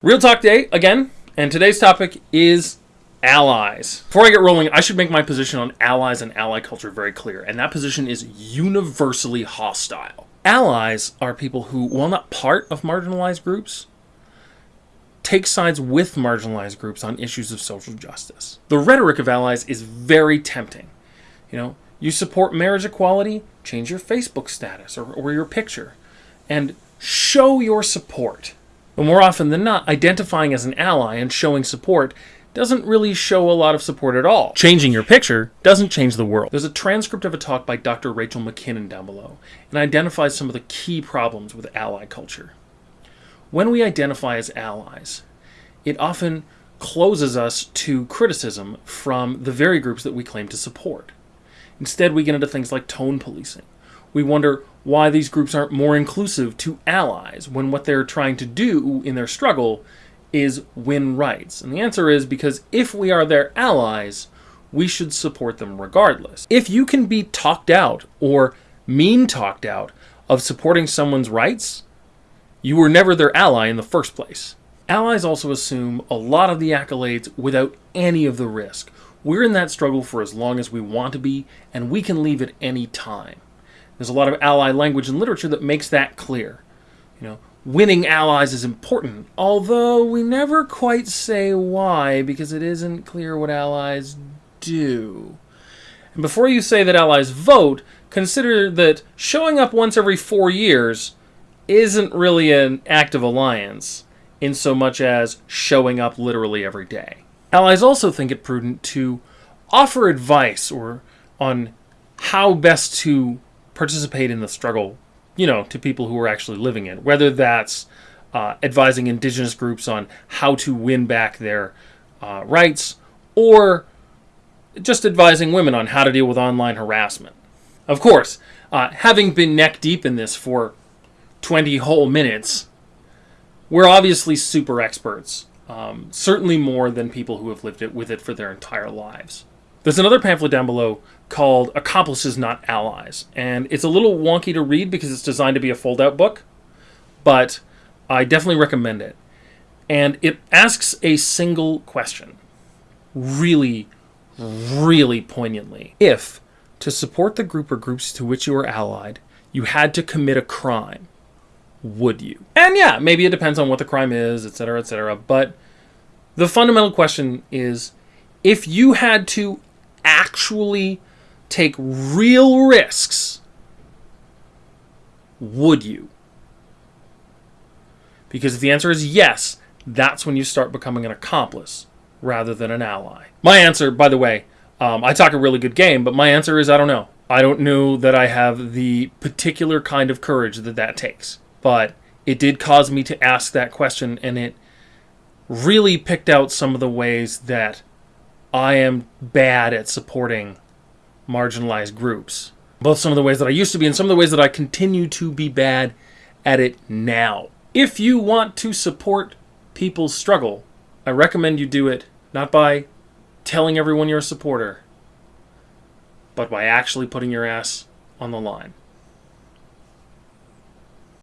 Real Talk Day again, and today's topic is allies. Before I get rolling, I should make my position on allies and ally culture very clear, and that position is universally hostile. Allies are people who, while not part of marginalized groups, take sides with marginalized groups on issues of social justice. The rhetoric of allies is very tempting. You know, you support marriage equality, change your Facebook status or, or your picture, and show your support. But more often than not, identifying as an ally and showing support doesn't really show a lot of support at all. Changing your picture doesn't change the world. There's a transcript of a talk by Dr. Rachel McKinnon down below, and identifies some of the key problems with ally culture. When we identify as allies, it often closes us to criticism from the very groups that we claim to support. Instead, we get into things like tone policing, we wonder why these groups aren't more inclusive to allies when what they're trying to do in their struggle is win rights. And the answer is because if we are their allies, we should support them regardless. If you can be talked out or mean talked out of supporting someone's rights, you were never their ally in the first place. Allies also assume a lot of the accolades without any of the risk. We're in that struggle for as long as we want to be, and we can leave at any time. There's a lot of ally language and literature that makes that clear. You know, winning allies is important, although we never quite say why because it isn't clear what allies do. And before you say that allies vote, consider that showing up once every four years isn't really an act of alliance, in so much as showing up literally every day. Allies also think it prudent to offer advice or on how best to participate in the struggle, you know, to people who are actually living it, whether that's uh, advising indigenous groups on how to win back their uh, rights or just advising women on how to deal with online harassment. Of course, uh, having been neck deep in this for 20 whole minutes, we're obviously super experts. Um, certainly more than people who have lived it with it for their entire lives. There's another pamphlet down below called Accomplices Not Allies. And it's a little wonky to read because it's designed to be a fold out book, but I definitely recommend it. And it asks a single question, really, really poignantly. If, to support the group or groups to which you are allied, you had to commit a crime, would you? And yeah, maybe it depends on what the crime is, etc., etc. But the fundamental question is if you had to actually take real risks, would you? Because if the answer is yes, that's when you start becoming an accomplice rather than an ally. My answer, by the way, um, I talk a really good game, but my answer is I don't know. I don't know that I have the particular kind of courage that that takes. But it did cause me to ask that question, and it really picked out some of the ways that I am bad at supporting marginalized groups. Both some of the ways that I used to be and some of the ways that I continue to be bad at it now. If you want to support people's struggle, I recommend you do it not by telling everyone you're a supporter, but by actually putting your ass on the line.